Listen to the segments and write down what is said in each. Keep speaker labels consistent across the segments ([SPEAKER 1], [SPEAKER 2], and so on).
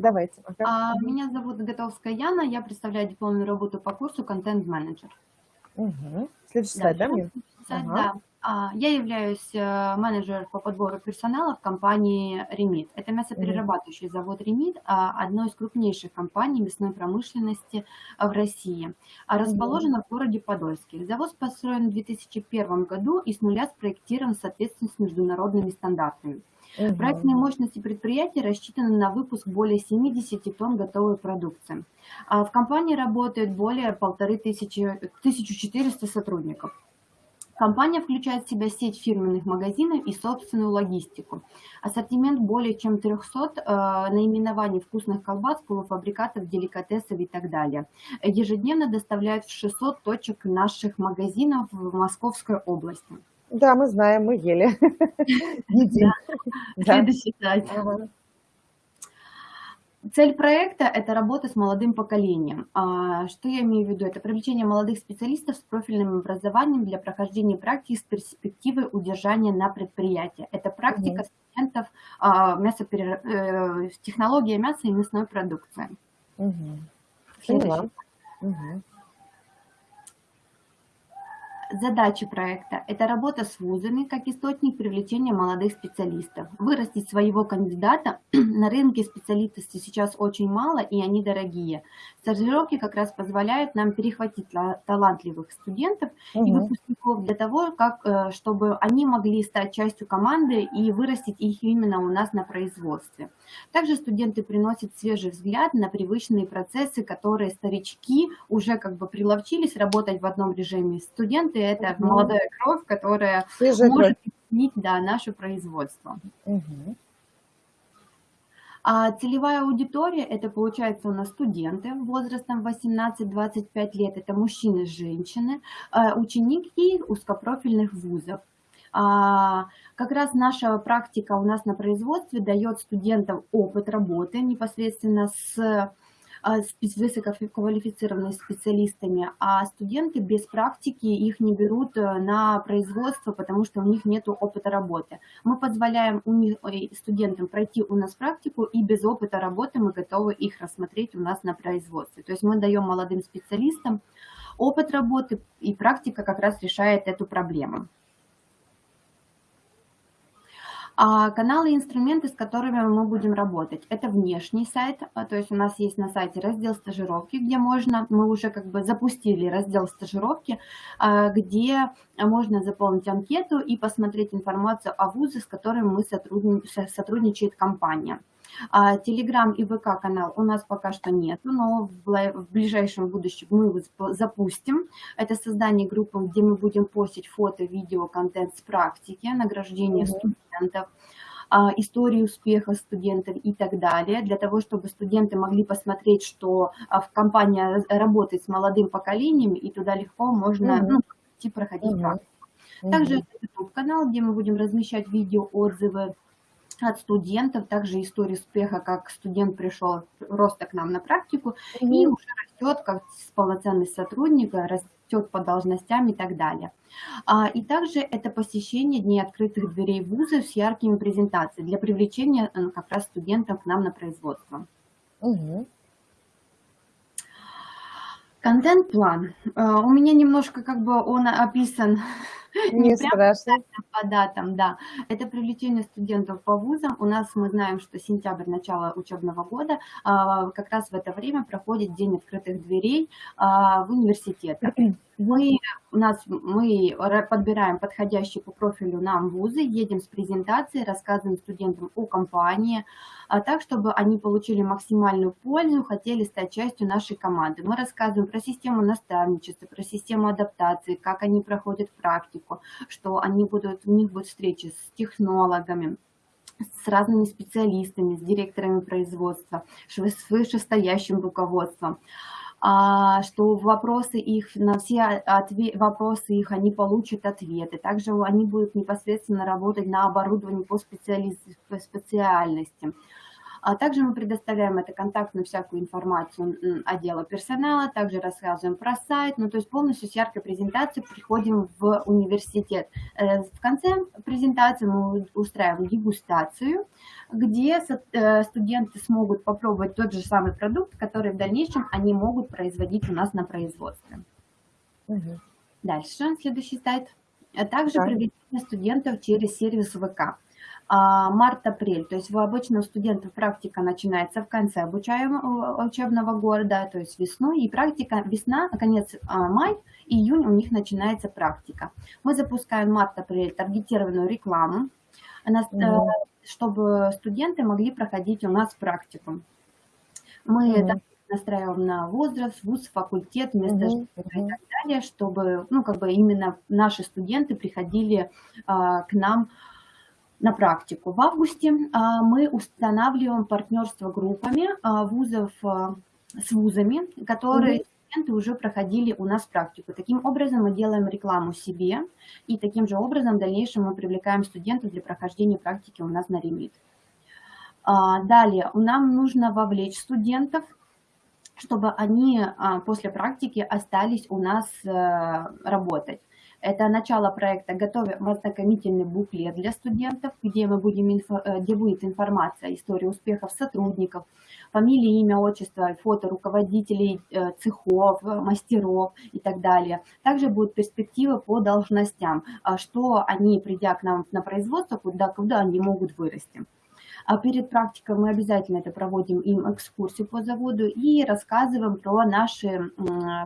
[SPEAKER 1] Давайте.
[SPEAKER 2] А, Меня зовут Готовская Яна, я представляю дипломную работу по курсу «Контент-менеджер».
[SPEAKER 1] Угу. Следующий слайд, да, мне?
[SPEAKER 2] Сайт,
[SPEAKER 1] Ага.
[SPEAKER 2] да. А, Я являюсь э, менеджером по подбору персонала в компании «Ремит». Это мясоперерабатывающий завод «Ремит», а, одной из крупнейших компаний мясной промышленности а, в России. А Расположена в городе Подольске. Завод построен в 2001 году и с нуля спроектирован в соответствии с международными стандартами.
[SPEAKER 1] Мгм.
[SPEAKER 2] Проектные мощности предприятия рассчитаны на выпуск более 70 тонн готовой продукции. А В компании работает более полторы тысячи, 1400 сотрудников. Компания включает в себя сеть фирменных магазинов и собственную логистику. Ассортимент более чем 300 э, наименований вкусных колбас, полуфабрикатов, деликатесов и так далее. Ежедневно доставляют в 600 точек наших магазинов в Московской области.
[SPEAKER 1] Да, мы знаем, мы ели. Едим.
[SPEAKER 2] Следующий слайд. Цель проекта – это работа с молодым поколением. А, Что я имею в виду? Это привлечение молодых специалистов с профильным образованием для прохождения практики с перспективой удержания на предприятии. Это практика студентов а, мясоперер- э, технология мяса и мясной продукции.
[SPEAKER 1] Мгм.
[SPEAKER 2] Следующий
[SPEAKER 1] Поняла.
[SPEAKER 2] Задачи проекта – это работа с вузами как источник привлечения молодых специалистов. Вырастить своего кандидата на рынке специалистов сейчас очень мало, и они дорогие. Стажировки как раз позволяют нам перехватить ла- талантливых студентов и
[SPEAKER 1] Мгм.
[SPEAKER 2] выпускников для того, как, э, чтобы они могли стать частью команды и вырастить их именно у нас на производстве. Также студенты приносят свежий взгляд на привычные процессы, которые старички уже как бы приловчились работать в одном режиме. Студенты – это
[SPEAKER 1] Мгм.
[SPEAKER 2] молодая кровь, которая
[SPEAKER 1] Свежая
[SPEAKER 2] может
[SPEAKER 1] кровь.
[SPEAKER 2] изменить да, наше производство.
[SPEAKER 1] Мгм.
[SPEAKER 2] А целевая аудитория– это, получается, у нас студенты возрастом 18-25 лет, это мужчины, женщины, э, ученики узкопрофильных вузов. А, Как раз наша практика у нас на производстве дает студентам опыт работы непосредственно с с спе- высококвалифицированными специалистами, а студенты без практики их не берут э, на производство, потому что у них нет опыта работы. Мы позволяем у них, ой, студентам пройти у нас практику, и без опыта работы мы готовы их рассмотреть у нас на производстве. То есть мы даем молодым специалистам опыт работы, и практика как раз решает эту проблему. А каналы и инструменты, с которыми мы будем работать, это внешний сайт, а, то есть у нас есть на сайте раздел стажировки, где можно, мы уже как бы запустили раздел стажировки, а, где можно заполнить анкету и посмотреть информацию о вузе, с которым мы сотрудни- со- сотрудничает компания. Телеграм и ВК канал у нас пока что нет, но в ближайшем будущем мы его запу- запустим. Это создание группы, где мы будем постить фото, видео, контент с практики, награждение
[SPEAKER 1] Мгм.
[SPEAKER 2] студентов, а, истории успеха студентов и так далее, для того, чтобы студенты могли посмотреть, что а, в компания работает с молодым поколением, и туда легко можно
[SPEAKER 1] Мгм.
[SPEAKER 2] ну, идти проходить
[SPEAKER 1] Мгм.
[SPEAKER 2] практику. Также YouTube-канал, где мы будем размещать видео, отзывы от студентов, также истории успеха, как студент пришел просто к нам на практику и уже растет как с- полноценный сотрудник, э, растет по должностям и так далее. А, И также это посещение дней открытых дверей вузов с яркими презентациями для привлечения э, как раз студентов к нам на производство. Контент-план. Э, У меня немножко как бы он описан не
[SPEAKER 1] Не страшно.
[SPEAKER 2] по датам, да. Это привлечение студентов по вузам. У нас мы знаем, что сентябрь, начало учебного года, а, как раз в это время проходит День открытых дверей а, в университетах. Мы, у нас, мы ра- подбираем подходящие по профилю нам вузы, едем с презентацией, рассказываем студентам о компании, а так, чтобы они получили максимальную пользу, хотели стать частью нашей команды. Мы рассказываем про систему наставничества, про систему адаптации, как они проходят практику, что они будут, у них будут встречи с технологами, с разными специалистами, с директорами производства, с вышестоящим руководством что вопросы их, на все вопросы их они получат ответы. Также они будут непосредственно работать на оборудовании по специальности. А также мы предоставляем это контактную всякую информацию отдела персонала, также рассказываем про сайт, ну то есть полностью с яркой презентацией приходим в университет. Э, в конце презентации мы устраиваем дегустацию, где э, студенты смогут попробовать тот же самый продукт, который в дальнейшем они могут производить у нас на производстве. Угу. Дальше, следующий слайд. А также да. привлечение студентов через сервис ВК. А, март-апрель, то есть обычно у студентов практика начинается в конце обучаемого учебного года, то есть весной, и практика весна, конец а, май, июнь у них начинается практика. Мы запускаем март-апрель таргетированную рекламу, mm чтобы студенты могли проходить у нас практику. Мы mm настраиваем на возраст, вуз, факультет, место mm -hmm. и так далее, чтобы, ну, как бы именно наши студенты приходили а, к нам на практику. В августе а, мы устанавливаем партнерство группами а, вузов а, с вузами, которые mm -hmm. студенты уже проходили у нас практику. Таким образом мы делаем рекламу себе, и таким же образом в дальнейшем мы привлекаем студентов для прохождения практики у нас на ремит. Далее, нам нужно вовлечь студентов чтобы они после практики остались у нас э, работать. Это начало проекта «Готовим ознакомительный буклет для студентов», где, мы будем, э, где будет информация, история успехов сотрудников, фамилия, имя, отчество, фото руководителей э, цехов, мастеров и так далее. Также будут перспективы по должностям, а что они, придя к нам на производство, куда, куда они могут вырасти. А перед практикой мы обязательно это проводим им экскурсию по заводу и рассказываем про наши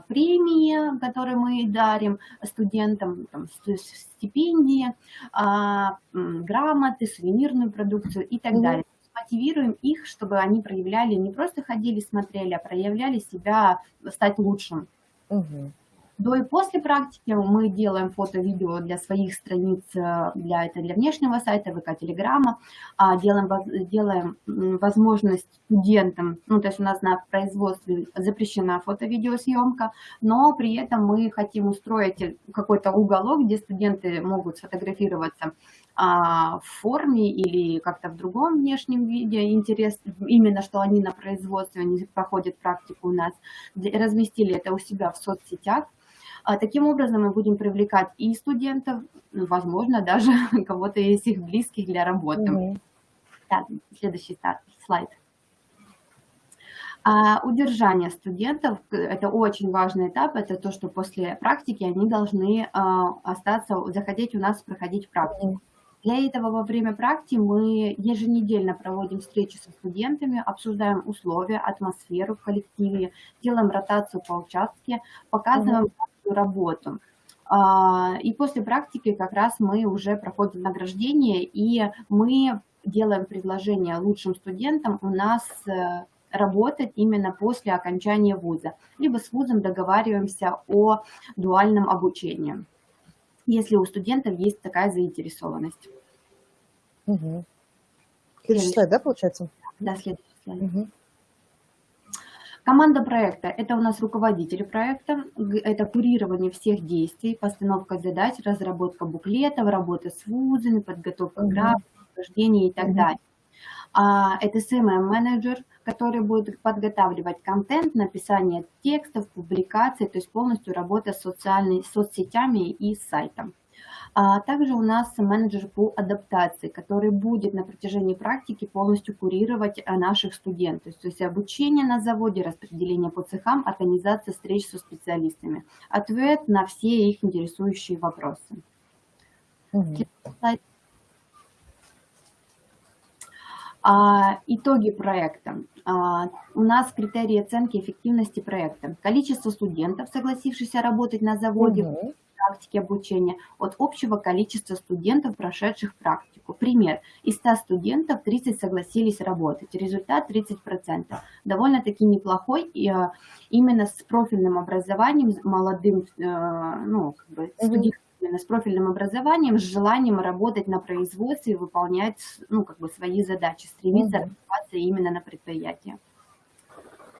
[SPEAKER 2] премии, которые мы дарим студентам, там, стипендии, а, грамоты, сувенирную продукцию и так далее мотивируем их, чтобы они проявляли, не просто ходили, смотрели, а проявляли себя, стать лучшим. Угу. До и после практики мы делаем фото-видео для своих страниц, э, для, это для внешнего сайта, ВК, Телеграма, а делаем, делаем возможность студентам, ну, то есть у нас на производстве запрещена фото-видеосъемка, но при этом мы хотим устроить какой-то уголок, где студенты могут сфотографироваться а, в форме или как-то в другом внешнем виде, интерес именно, что они на производстве, они проходят практику у нас, разместили это у себя в соцсетях, таким образом мы будем привлекать и студентов, ну, возможно, даже кого-то из их близких для работы. Mm -hmm. Так, следующий слайд. А удержание студентов – это очень важный этап, это то, что после практики они должны а, остаться, заходить у нас, проходить практику. Для этого во время практики мы еженедельно проводим встречи со студентами, обсуждаем условия, атмосферу в коллективе, делаем ротацию по участке, показываем работу. А, и после практики как раз мы уже проходим награждение, и мы делаем предложение лучшим студентам у нас э, работать именно после окончания вуза. Либо с вузом договариваемся о дуальном обучении, если у студентов есть такая заинтересованность.
[SPEAKER 1] Угу. Следующий слайд, да, получается?
[SPEAKER 2] Да, следующий слайд. Угу. Команда проекта – это у нас руководители проекта, это курирование всех действий, постановка задач, разработка буклетов, работа с вузами, подготовка mm -hmm. графиков, и так mm -hmm. далее. А, это SMM-менеджер, который будет подготавливать контент, написание текстов, публикаций, то есть полностью работа с социальными соцсетями и сайтом. А также у нас менеджер по адаптации, который будет на протяжении практики полностью курировать э, наших студентов. То есть обучение на заводе, распределение по цехам, организация встреч со специалистами. Ответ на все их интересующие вопросы. Угу. А, итоги проекта. А, у нас критерии оценки эффективности проекта. Количество студентов, согласившихся работать на заводе, угу практики обучения от общего количества студентов, прошедших практику. Пример. Из 100 студентов 30 согласились работать. Результат 30%. Довольно-таки неплохой. И, э, именно с профильным образованием, молодым э, ну, как бы, студентом с профильным образованием, с желанием работать на производстве, выполнять ну, как бы свои задачи, стремиться mm -hmm. развиваться именно на предприятии.